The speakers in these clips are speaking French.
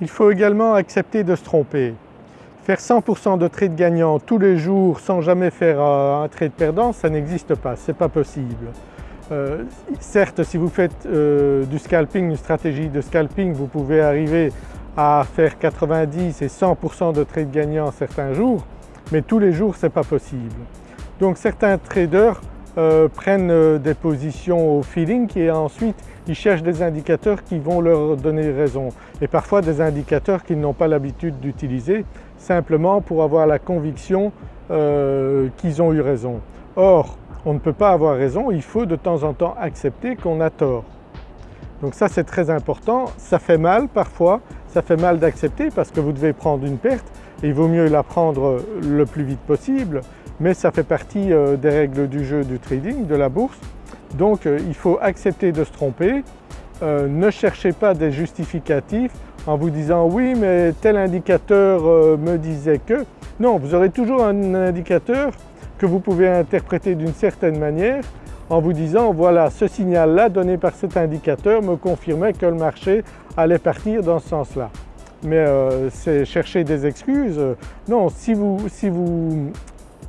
Il faut également accepter de se tromper. Faire 100% de trades gagnants tous les jours sans jamais faire un trade perdant, ça n'existe pas, ce n'est pas possible. Euh, certes si vous faites euh, du scalping, une stratégie de scalping, vous pouvez arriver à faire 90 et 100% de trades gagnants certains jours, mais tous les jours ce n'est pas possible. Donc certains traders euh, prennent des positions au feeling et ensuite ils cherchent des indicateurs qui vont leur donner raison et parfois des indicateurs qu'ils n'ont pas l'habitude d'utiliser simplement pour avoir la conviction euh, qu'ils ont eu raison. Or on ne peut pas avoir raison, il faut de temps en temps accepter qu'on a tort. Donc ça c'est très important, ça fait mal parfois, ça fait mal d'accepter parce que vous devez prendre une perte et il vaut mieux la prendre le plus vite possible mais ça fait partie euh, des règles du jeu du trading, de la bourse. Donc euh, il faut accepter de se tromper, ne cherchez pas des justificatifs en vous disant oui mais tel indicateur euh, me disait que. Non, vous aurez toujours un indicateur que vous pouvez interpréter d'une certaine manière en vous disant voilà ce signal-là donné par cet indicateur me confirmait que le marché allait partir dans ce sens-là. Mais euh, c'est chercher des excuses. Non, si vous, si vous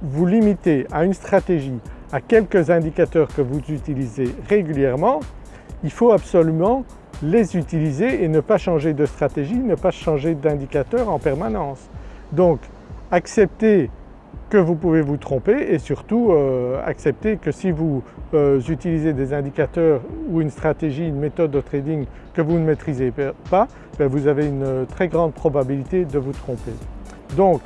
vous limitez à une stratégie, à quelques indicateurs que vous utilisez régulièrement, il faut absolument les utiliser et ne pas changer de stratégie, ne pas changer d'indicateur en permanence. Donc acceptez que vous pouvez vous tromper et surtout euh, acceptez que si vous euh, utilisez des indicateurs ou une stratégie, une méthode de trading que vous ne maîtrisez pas, ben, vous avez une très grande probabilité de vous tromper. Donc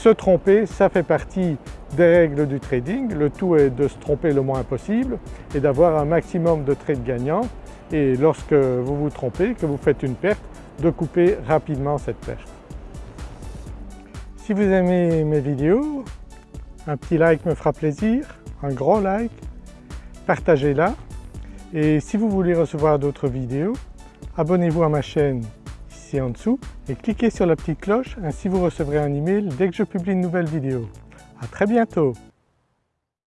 se tromper, ça fait partie des règles du trading. Le tout est de se tromper le moins possible et d'avoir un maximum de trades gagnants et lorsque vous vous trompez, que vous faites une perte, de couper rapidement cette perte. Si vous aimez mes vidéos, un petit like me fera plaisir, un gros like, partagez-la et si vous voulez recevoir d'autres vidéos, abonnez-vous à ma chaîne en dessous et cliquez sur la petite cloche, ainsi vous recevrez un email dès que je publie une nouvelle vidéo. À très bientôt